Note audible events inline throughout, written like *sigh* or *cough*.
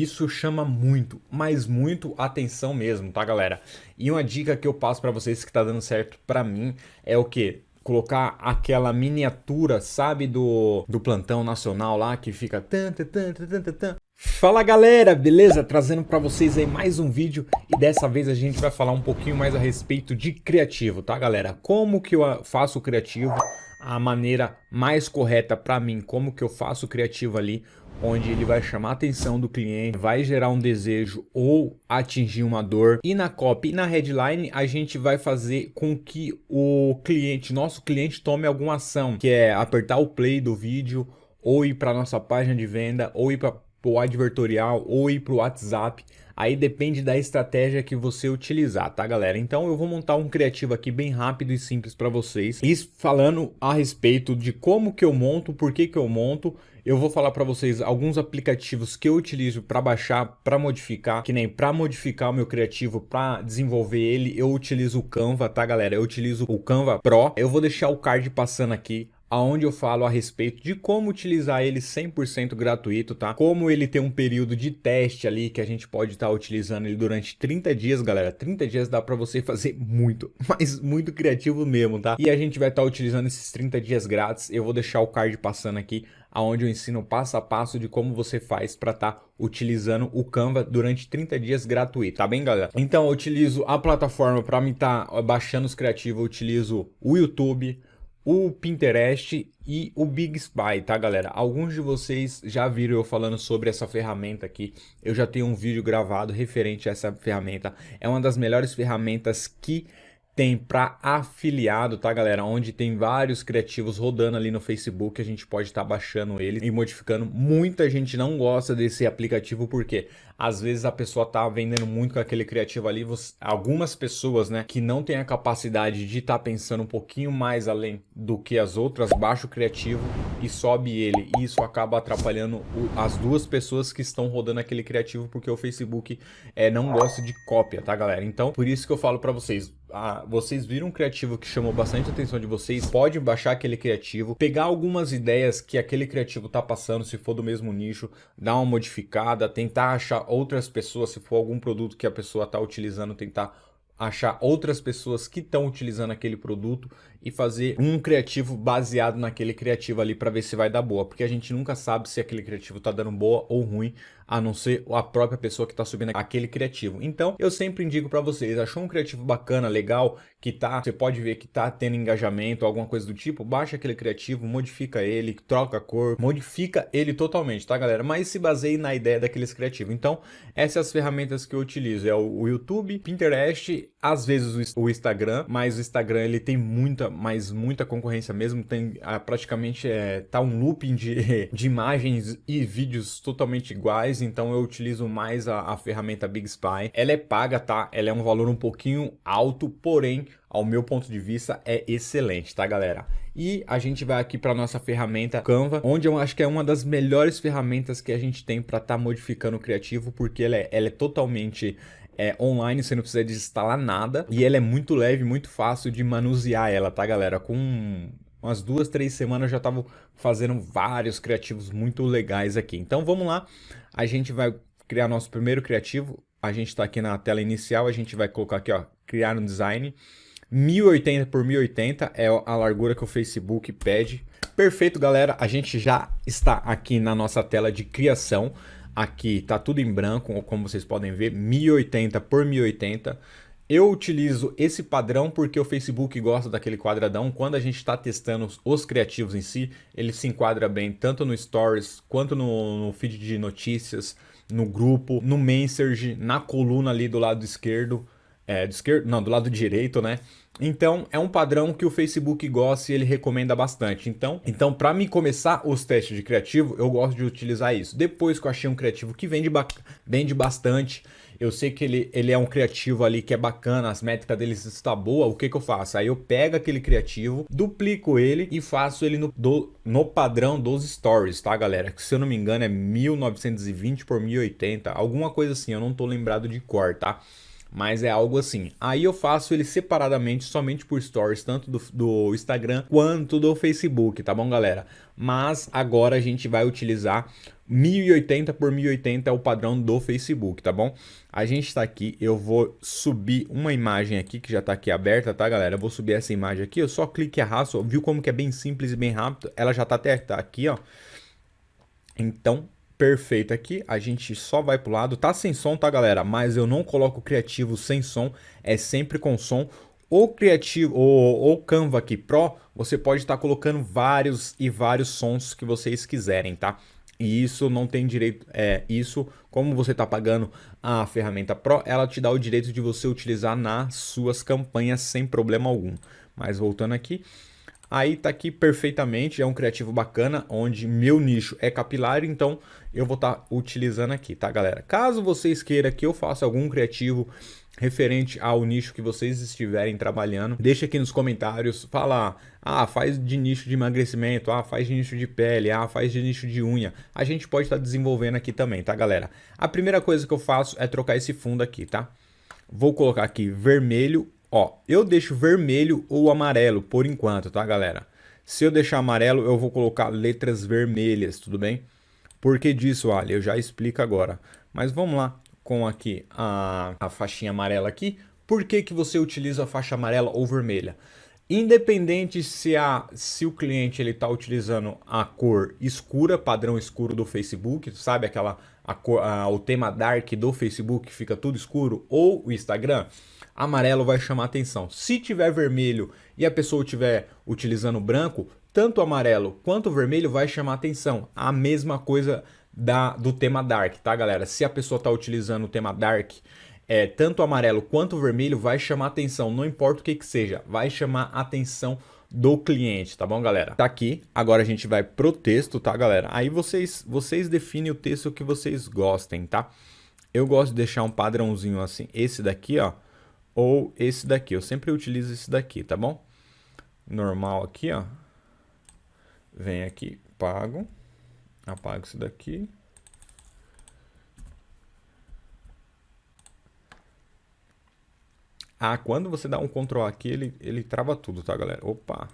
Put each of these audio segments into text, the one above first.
Isso chama muito, mas muito atenção mesmo, tá galera? E uma dica que eu passo para vocês que tá dando certo para mim é o que? colocar aquela miniatura, sabe, do, do plantão nacional lá, que fica... Tan, tan, tan, tan, tan, tan. Fala galera, beleza? Trazendo para vocês aí mais um vídeo e dessa vez a gente vai falar um pouquinho mais a respeito de criativo, tá galera? Como que eu faço criativo, a maneira mais correta para mim, como que eu faço o criativo ali, onde ele vai chamar a atenção do cliente, vai gerar um desejo ou atingir uma dor. E na copy e na headline a gente vai fazer com que o cliente, nosso cliente tome alguma ação, que é apertar o play do vídeo ou ir para nossa página de venda ou ir para o advertorial ou ir para o WhatsApp. Aí depende da estratégia que você utilizar, tá galera? Então eu vou montar um criativo aqui bem rápido e simples para vocês. E falando a respeito de como que eu monto, por que que eu monto eu vou falar para vocês alguns aplicativos que eu utilizo para baixar, para modificar, que nem para modificar o meu criativo, para desenvolver ele, eu utilizo o Canva, tá galera? Eu utilizo o Canva Pro. Eu vou deixar o card passando aqui aonde eu falo a respeito de como utilizar ele 100% gratuito, tá? Como ele tem um período de teste ali que a gente pode estar tá utilizando ele durante 30 dias, galera. 30 dias dá para você fazer muito, *laughs* mas muito criativo mesmo, tá? E a gente vai estar tá utilizando esses 30 dias grátis. Eu vou deixar o card passando aqui aonde eu ensino passo a passo de como você faz para estar tá utilizando o Canva durante 30 dias gratuito, tá bem galera? Então eu utilizo a plataforma para me estar tá baixando os criativos, eu utilizo o YouTube, o Pinterest e o Big Spy, tá galera? Alguns de vocês já viram eu falando sobre essa ferramenta aqui, eu já tenho um vídeo gravado referente a essa ferramenta, é uma das melhores ferramentas que tem para afiliado, tá galera? Onde tem vários criativos rodando ali no Facebook, a gente pode estar tá baixando ele e modificando. Muita gente não gosta desse aplicativo porque às vezes a pessoa tá vendendo muito com aquele criativo ali, você, algumas pessoas, né, que não tem a capacidade de estar tá pensando um pouquinho mais além do que as outras, baixa o criativo e sobe ele. E isso acaba atrapalhando o, as duas pessoas que estão rodando aquele criativo porque o Facebook é, não gosta de cópia, tá galera? Então, por isso que eu falo para vocês, ah, vocês viram um criativo que chamou bastante atenção de vocês, pode baixar aquele criativo, pegar algumas ideias que aquele criativo tá passando, se for do mesmo nicho, dar uma modificada, tentar achar outras pessoas, se for algum produto que a pessoa tá utilizando, tentar achar outras pessoas que estão utilizando aquele produto e fazer um criativo baseado naquele criativo ali para ver se vai dar boa, porque a gente nunca sabe se aquele criativo está dando boa ou ruim, a não ser a própria pessoa que está subindo aquele criativo. Então, eu sempre indico para vocês, achou um criativo bacana, legal, que tá, você pode ver que tá tendo engajamento, alguma coisa do tipo, baixa aquele criativo, modifica ele, troca a cor, modifica ele totalmente, tá galera? Mas se baseie na ideia daqueles criativos. Então, essas as ferramentas que eu utilizo, é o YouTube, Pinterest, às vezes o Instagram, mas o Instagram ele tem muita mas muita concorrência mesmo. Tem ah, praticamente é, tá um looping de, *laughs* de imagens e vídeos totalmente iguais. Então eu utilizo mais a, a ferramenta Big Spy. Ela é paga, tá? Ela é um valor um pouquinho alto, porém ao meu ponto de vista, é excelente, tá, galera? E a gente vai aqui para nossa ferramenta Canva, onde eu acho que é uma das melhores ferramentas que a gente tem para estar tá modificando o criativo, porque ela é, ela é totalmente é online, você não precisa desinstalar nada. E ela é muito leve, muito fácil de manusear ela, tá galera? Com umas duas, três semanas já estavam fazendo vários criativos muito legais aqui. Então vamos lá, a gente vai criar nosso primeiro criativo. A gente está aqui na tela inicial, a gente vai colocar aqui, ó, criar um design. 1080 por 1080 é a largura que o Facebook pede. Perfeito, galera. A gente já está aqui na nossa tela de criação. Aqui tá tudo em branco, como vocês podem ver, 1080 por 1080. Eu utilizo esse padrão porque o Facebook gosta daquele quadradão. Quando a gente está testando os criativos em si, ele se enquadra bem tanto no Stories, quanto no, no feed de notícias, no grupo, no Message, na coluna ali do lado esquerdo. É, do esquerdo, não, do lado direito, né? Então, é um padrão que o Facebook gosta e ele recomenda bastante. Então, então para mim começar os testes de criativo, eu gosto de utilizar isso. Depois que eu achei um criativo que vende, vende bastante, eu sei que ele, ele é um criativo ali que é bacana, as métricas dele está boa, o que que eu faço? Aí eu pego aquele criativo, duplico ele e faço ele no, do, no padrão dos stories, tá galera? Que se eu não me engano é 1920 por 1080, alguma coisa assim, eu não tô lembrado de cor, tá? Mas é algo assim. Aí eu faço ele separadamente, somente por stories, tanto do, do Instagram quanto do Facebook, tá bom, galera? Mas agora a gente vai utilizar 1080 por 1080 é o padrão do Facebook, tá bom? A gente está aqui, eu vou subir uma imagem aqui que já está aqui aberta, tá galera? Eu vou subir essa imagem aqui, eu só clique e arrasto, viu como que é bem simples e bem rápido? Ela já está até tá aqui, ó. Então, perfeito aqui, a gente só vai pro lado, tá sem som, tá galera? Mas eu não coloco criativo sem som, é sempre com som. O criativo, ou o Canva aqui Pro, você pode estar tá colocando vários e vários sons que vocês quiserem, tá? E isso não tem direito, é isso, como você está pagando a ferramenta Pro, ela te dá o direito de você utilizar nas suas campanhas sem problema algum. Mas voltando aqui, aí tá aqui perfeitamente, é um criativo bacana, onde meu nicho é capilar, então eu vou estar tá utilizando aqui, tá galera? Caso vocês queiram que eu faça algum criativo referente ao nicho que vocês estiverem trabalhando. Deixa aqui nos comentários, fala, ah, faz de nicho de emagrecimento, ah, faz de nicho de pele, ah, faz de nicho de unha. A gente pode estar tá desenvolvendo aqui também, tá, galera? A primeira coisa que eu faço é trocar esse fundo aqui, tá? Vou colocar aqui vermelho, ó, eu deixo vermelho ou amarelo por enquanto, tá, galera? Se eu deixar amarelo, eu vou colocar letras vermelhas, tudo bem? Por que disso, Ali? Eu já explico agora. Mas vamos lá com aqui a, a faixinha amarela aqui, por que, que você utiliza a faixa amarela ou vermelha? Independente se, a, se o cliente está utilizando a cor escura, padrão escuro do Facebook, sabe aquela a a, o tema dark do Facebook fica tudo escuro, ou o Instagram, amarelo vai chamar atenção. Se tiver vermelho e a pessoa estiver utilizando branco, tanto amarelo quanto vermelho vai chamar atenção. A mesma coisa da, do tema Dark, tá galera? Se a pessoa está utilizando o tema Dark, é, tanto amarelo quanto vermelho vai chamar atenção, não importa o que que seja, vai chamar atenção do cliente, tá bom, galera? Tá aqui, agora a gente vai pro texto, tá, galera? Aí vocês, vocês definem o texto que vocês gostem, tá? Eu gosto de deixar um padrãozinho assim, esse daqui, ó, ou esse daqui. Eu sempre utilizo esse daqui, tá bom? Normal aqui, ó. Vem aqui, pago. Apago isso daqui. Ah, quando você dá um Ctrl aqui, ele, ele trava tudo, tá, galera? Opa.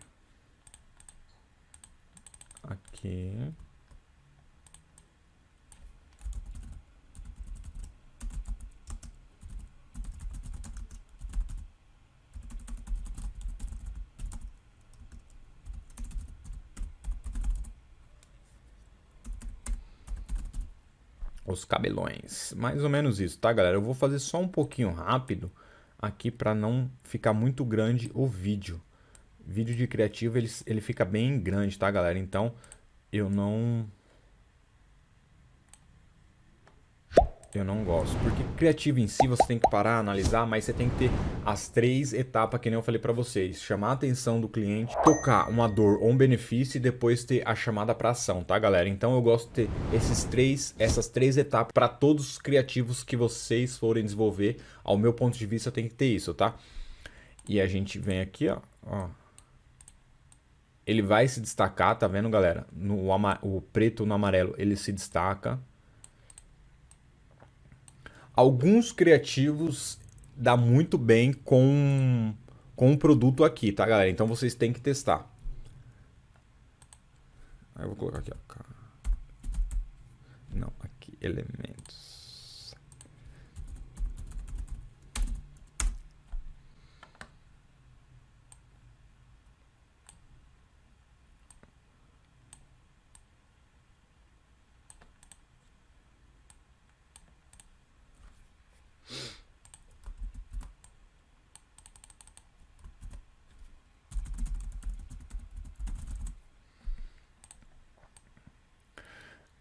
Aqui. os cabelões. Mais ou menos isso, tá, galera? Eu vou fazer só um pouquinho rápido aqui para não ficar muito grande o vídeo. Vídeo de criativo, ele, ele fica bem grande, tá, galera? Então, eu não Eu não gosto. Porque criativo em si você tem que parar, analisar, mas você tem que ter as três etapas que nem eu falei para vocês. Chamar a atenção do cliente, tocar uma dor ou um benefício e depois ter a chamada para ação, tá galera? Então eu gosto de ter esses três, essas três etapas para todos os criativos que vocês forem desenvolver. Ao meu ponto de vista tem que ter isso, tá? E a gente vem aqui, ó. ó. Ele vai se destacar, tá vendo galera? No, o preto no amarelo ele se destaca. Alguns criativos dá muito bem com, com o produto aqui, tá, galera? Então vocês têm que testar. Aí eu vou colocar aqui, ó. Não, aqui, elementos.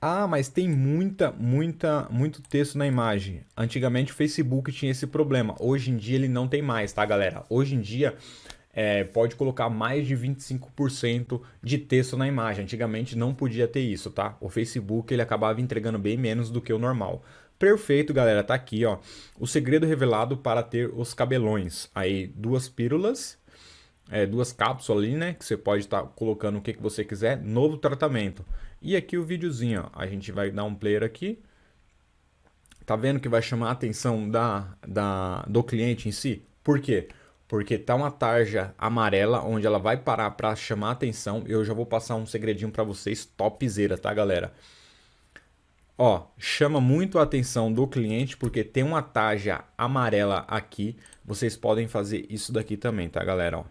Ah, mas tem muita, muita, muito texto na imagem. Antigamente o Facebook tinha esse problema. Hoje em dia ele não tem mais, tá, galera? Hoje em dia é, pode colocar mais de 25% de texto na imagem. Antigamente não podia ter isso, tá? O Facebook ele acabava entregando bem menos do que o normal. Perfeito, galera. Tá aqui, ó. O segredo revelado para ter os cabelões. Aí, duas pílulas, é, duas cápsulas ali, né? Que você pode estar tá colocando o que, que você quiser. Novo tratamento. E aqui o videozinho, ó, a gente vai dar um player aqui. Tá vendo que vai chamar a atenção da, da, do cliente em si? Por quê? Porque tá uma tarja amarela onde ela vai parar para chamar a atenção. Eu já vou passar um segredinho para vocês topzera, tá, galera? Ó, chama muito a atenção do cliente porque tem uma tarja amarela aqui. Vocês podem fazer isso daqui também, tá, galera? Ó.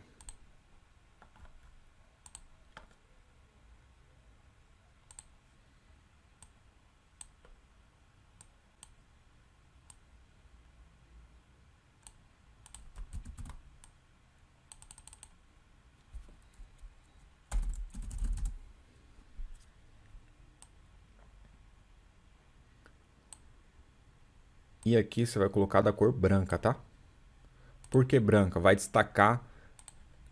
E aqui você vai colocar da cor branca, tá? Por que branca? Vai destacar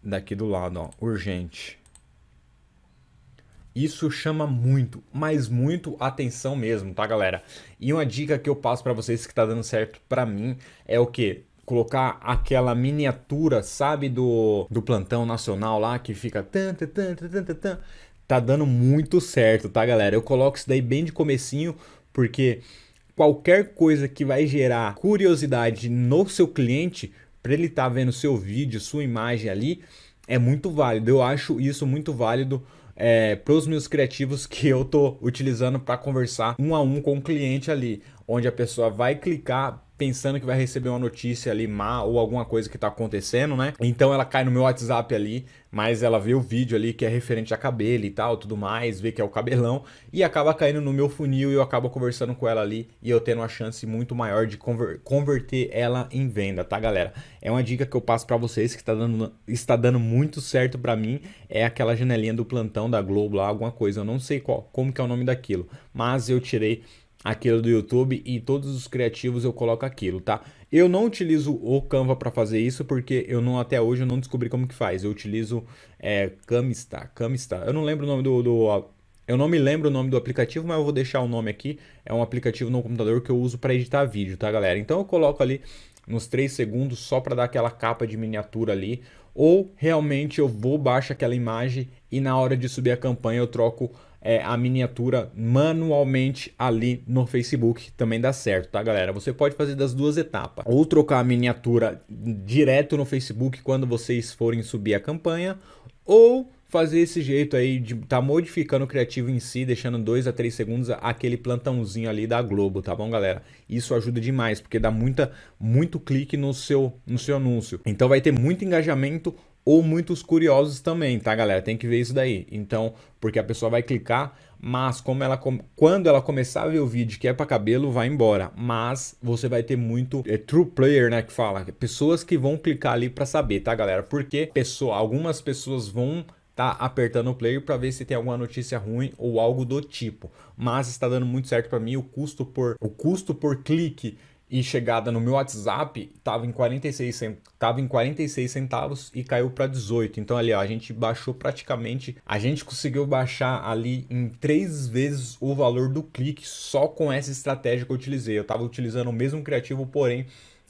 daqui do lado, ó, urgente. Isso chama muito, mas muito atenção mesmo, tá, galera? E uma dica que eu passo para vocês que tá dando certo para mim é o que? Colocar aquela miniatura, sabe, do, do plantão nacional lá que fica tan, tan, tan, tan. Tá dando muito certo, tá, galera? Eu coloco isso daí bem de comecinho, porque qualquer coisa que vai gerar curiosidade no seu cliente, para ele estar tá vendo seu vídeo, sua imagem ali, é muito válido. Eu acho isso muito válido é, para os meus criativos *laughs* que eu tô utilizando para conversar um a um com o cliente ali, onde a pessoa vai clicar pensando que vai receber uma notícia ali má ou alguma coisa que está acontecendo, né? Então ela cai no meu WhatsApp ali, mas ela vê o vídeo ali que é referente a cabelo e tal, tudo mais, vê que é o cabelão e acaba caindo no meu funil e eu acabo conversando com ela ali e eu tendo uma chance muito maior de conver converter ela em venda, tá, galera? É uma dica que eu passo para vocês que está dando, está dando muito certo para mim, é aquela janelinha do plantão da Globo lá, alguma coisa, eu não sei qual, como que é o nome daquilo, mas eu tirei aquilo do YouTube e todos os criativos eu coloco aquilo, tá? Eu não utilizo o Canva para fazer isso porque eu não até hoje eu não descobri como que faz. Eu utilizo é, Camista, Camista. Eu não lembro o nome do, do, eu não me lembro o nome do aplicativo, mas eu vou deixar o nome aqui. É um aplicativo no computador que eu uso para editar vídeo, tá, galera? Então eu coloco ali nos 3 segundos só para dar aquela capa de miniatura ali, ou realmente eu vou baixo aquela imagem e na hora de subir a campanha eu troco é, a miniatura manualmente ali no Facebook, também dá certo, tá galera? Você pode fazer das duas etapas, ou trocar a miniatura direto no Facebook quando vocês forem subir a campanha, ou fazer esse jeito aí de tá modificando o criativo em si, deixando 2 a 3 segundos aquele plantãozinho ali da Globo, tá bom, galera? Isso ajuda demais, porque dá muita, muito clique no seu, no seu anúncio. Então vai ter muito engajamento, ou muitos curiosos também, tá, galera? Tem que ver isso daí. Então, porque a pessoa vai clicar, mas como ela quando ela começar a ver o vídeo que é para cabelo, vai embora. Mas você vai ter muito é, true player, né, que fala, pessoas que vão clicar ali para saber, tá, galera? Porque pessoa, algumas pessoas vão tá apertando o player para ver se tem alguma notícia ruim ou algo do tipo. Mas está dando muito certo para mim o custo por o custo por clique e chegada no meu WhatsApp estava em 46 tava em 46 centavos e caiu para 18. Então ali ó, a gente baixou praticamente, a gente conseguiu baixar ali em três vezes o valor do clique só com essa estratégia que eu utilizei. Eu estava utilizando o mesmo criativo, porém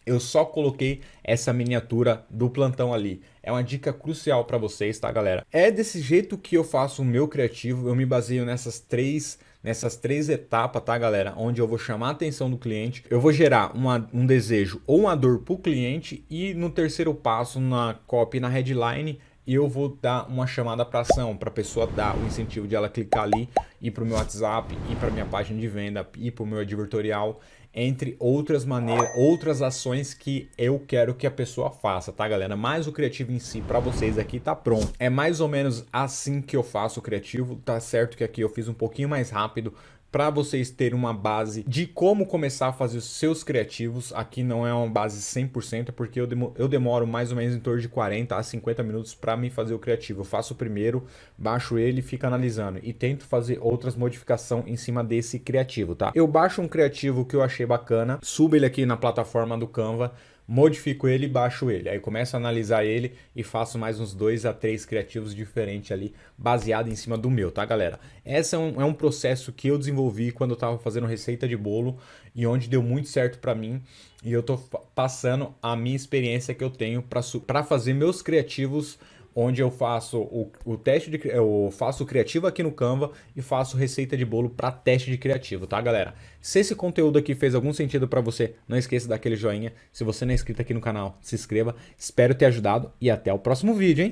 eu só coloquei essa miniatura do plantão ali. É uma dica crucial para vocês, tá, galera? É desse jeito que eu faço o meu criativo. Eu me baseio nessas três nessas três etapas, tá, galera? Onde eu vou chamar a atenção do cliente, eu vou gerar uma, um desejo ou uma dor para o cliente e no terceiro passo, na copy, na headline, eu vou dar uma chamada para ação, para a pessoa dar o incentivo de ela clicar ali, ir para o meu WhatsApp, ir para minha página de venda, ir para o meu advertorial entre outras maneiras, outras ações que eu quero que a pessoa faça, tá galera? Mas o criativo em si para vocês aqui tá pronto. É mais ou menos assim que eu faço o criativo, tá certo que aqui eu fiz um pouquinho mais rápido, para vocês terem uma base de como começar a fazer os seus criativos. Aqui não é uma base 100%, porque eu, demoro, eu demoro mais ou menos em torno de 40 a 50 minutos para me fazer o criativo. Eu faço o primeiro, baixo ele, fico analisando e tento fazer outras modificações em cima desse criativo, tá? Eu baixo um criativo que eu achei bacana, subo ele aqui na plataforma do Canva, modifico ele e baixo ele. Aí começo a analisar ele e faço mais uns dois a três criativos diferentes ali, baseado em cima do meu, tá galera? Esse é um, é um processo que eu desenvolvi quando eu tava fazendo receita de bolo e onde deu muito certo para mim. E eu tô passando a minha experiência que eu tenho para fazer meus criativos onde eu faço o, o teste de eu faço criativo aqui no Canva e faço receita de bolo para teste de criativo, tá, galera? Se esse conteúdo aqui fez algum sentido para você, não esqueça daquele joinha. Se você não é inscrito aqui no canal, se inscreva. Espero ter ajudado e até o próximo vídeo, hein?